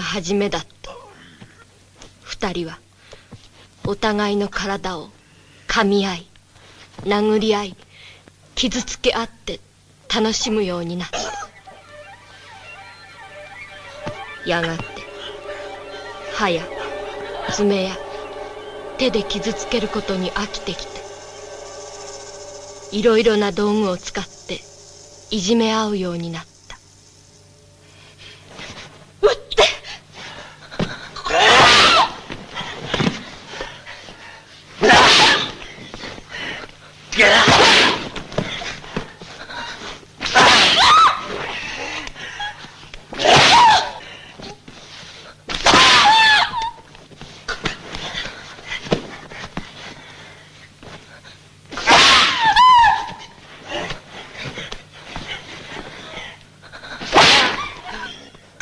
初めだった。二人はお互いの体を噛み合い殴り合い傷つけ合って楽しむようになった。やがて歯や爪や手で傷つけることに飽きてきていろいろな道具を使っていじめ合うようになった。撃って！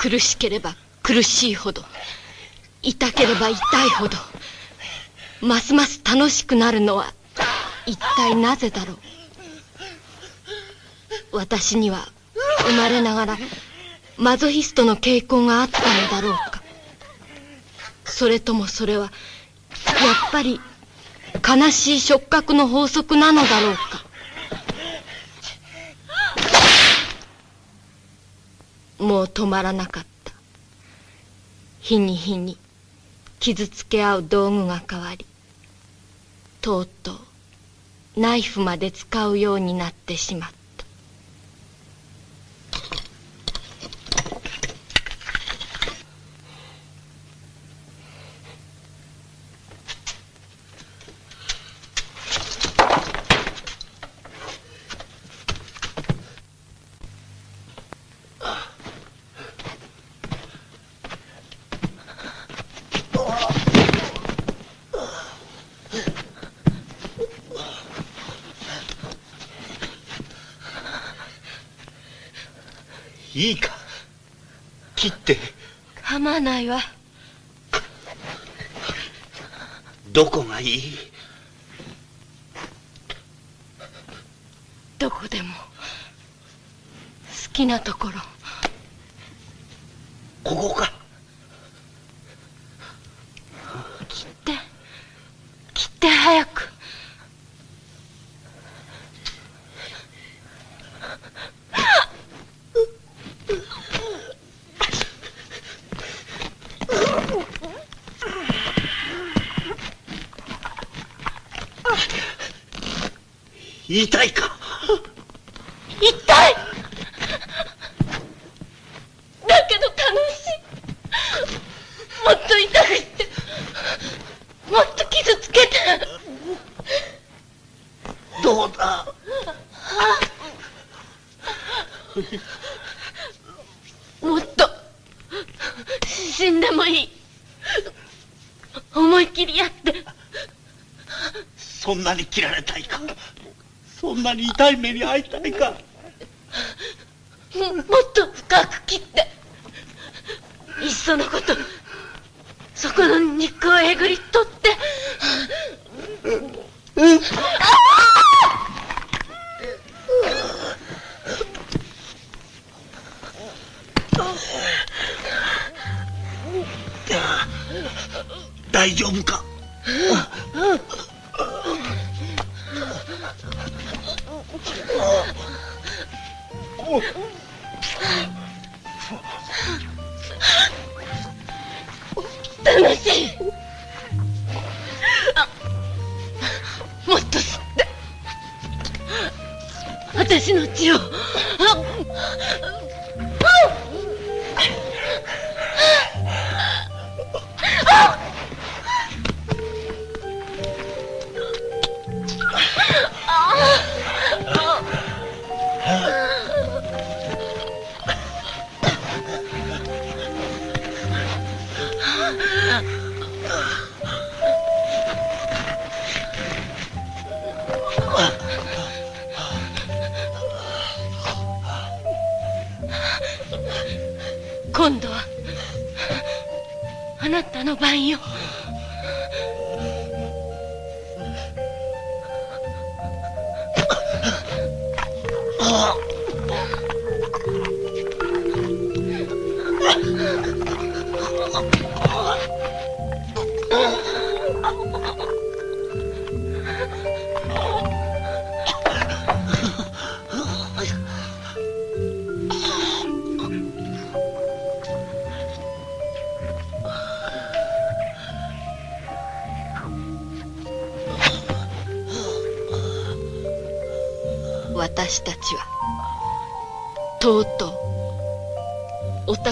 苦しければ苦しいほど。痛ければ痛いほど。ますます楽しくなるのは一体なぜだろう。私には生まれながらマゾヒストの傾向があったのだろうか。それともそれはやっぱり悲しい触覚の法則なのだろうか。う止まらなかった。日に日に傷つけ合う道具が変わりとうとうナイフまで使うようになってしまったいいか切って構わないわ。どこがいい？どこでも。好きなところ。ここか切って切って早く痛いか？痛いだけど楽しい。もっと痛くして。もっと傷つけて。どうだ？もっと。死んでもいい。思い切りやって。そんなに切られたいか？そんなに痛い目に遭いたいか。もっと深く切って。いっそのこと。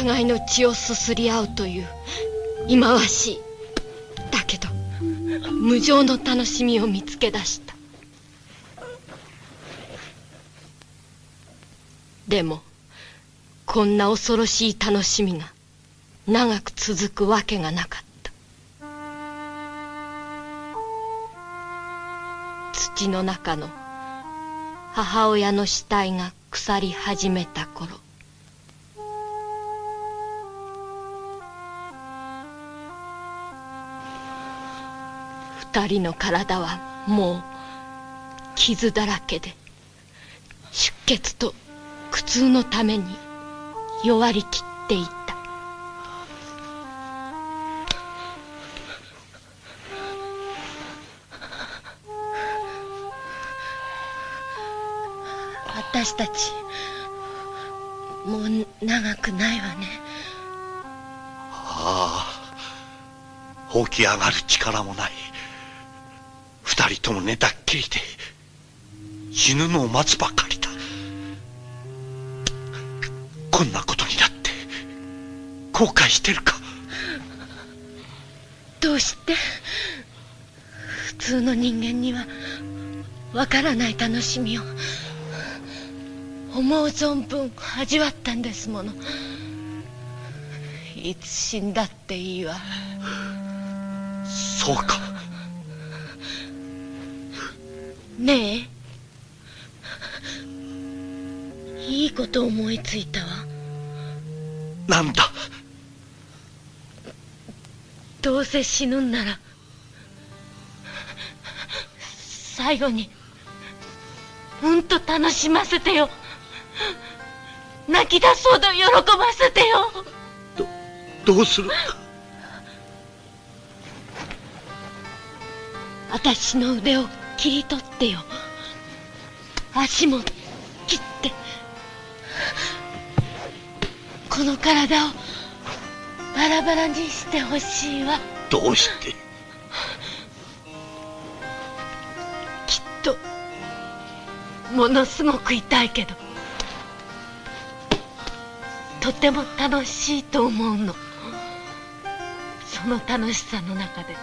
互いの血をすすり合うという忌まわしい。だけど無情の楽しみを見つけ出した。でもこんな恐ろしい楽しみが長く続くわけがなかった。土の中の母親の死体が腐り始めた頃二人の体はもう傷だらけで出血と苦痛のために弱りきっていた。私たちもう長くないわね。ああ起き上がる力もない。二人とも寝たっきりで死ぬのを待つばかりだ。こんなことになって後悔してるか？どうして？普通の人間にはわからない楽しみを思う存分味わったんですもの。いつ死んだっていいわ。そうかねえ。いいこと思いついたわ。なんだ？どうせ死ぬんなら最後にうんと楽しませてよ。泣き出すほど喜ばせてよ。どうする？私の腕を切り取ってよ。足も切って。この体をバラバラにしてほしいわ。どうして？きっとものすごく痛いけど。とても楽しいと思うの。その楽しさの中で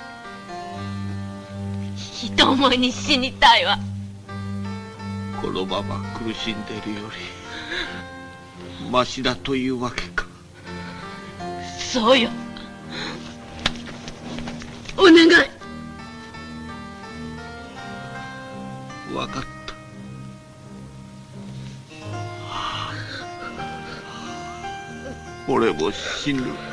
一思いに死にたいわ。このまま苦しんでるよりマシだというわけか。そうよ。お願い。分かった。俺も死ぬ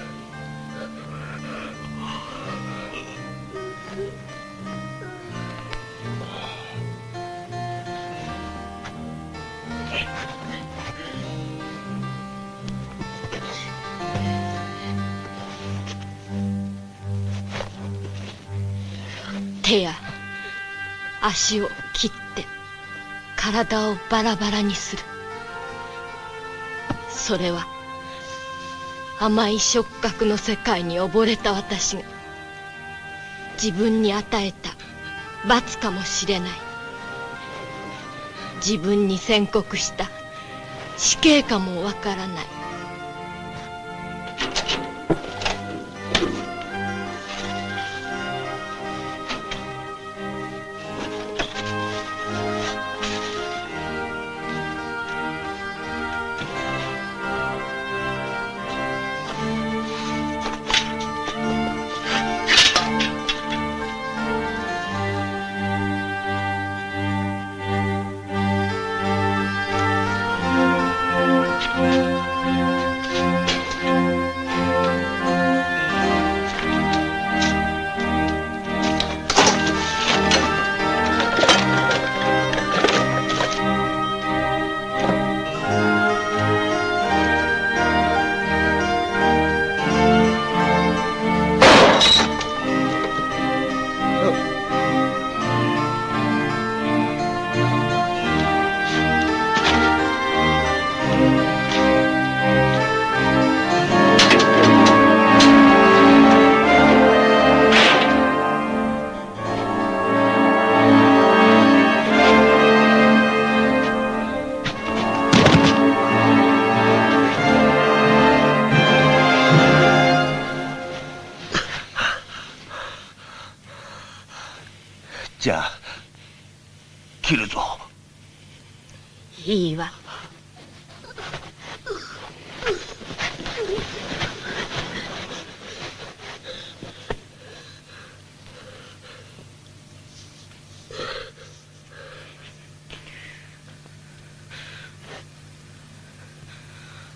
足を切って体をバラバラにする。それは甘い触覚の世界に溺れた私が自分に与えた罰かもしれない。自分に宣告した死刑かもわからない。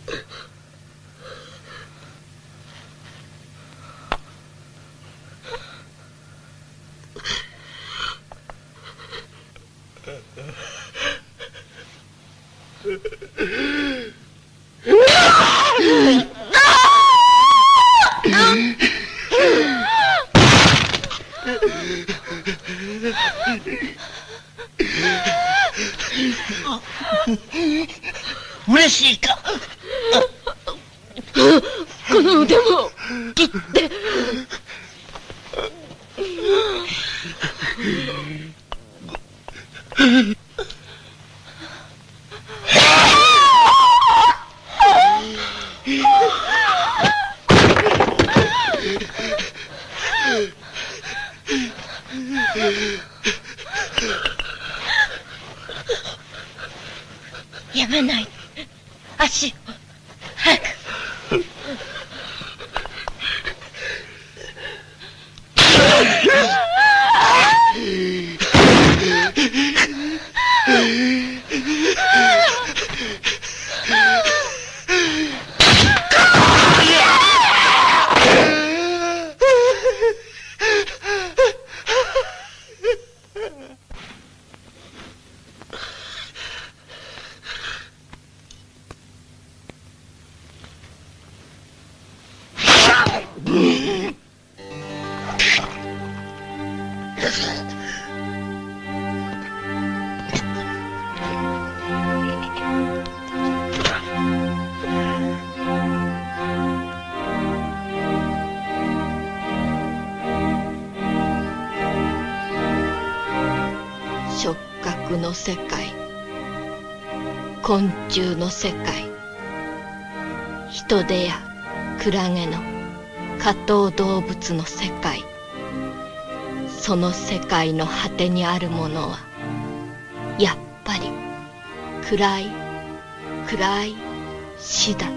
えっ?その世界の果てにあるものはやっぱり暗い暗い死だ。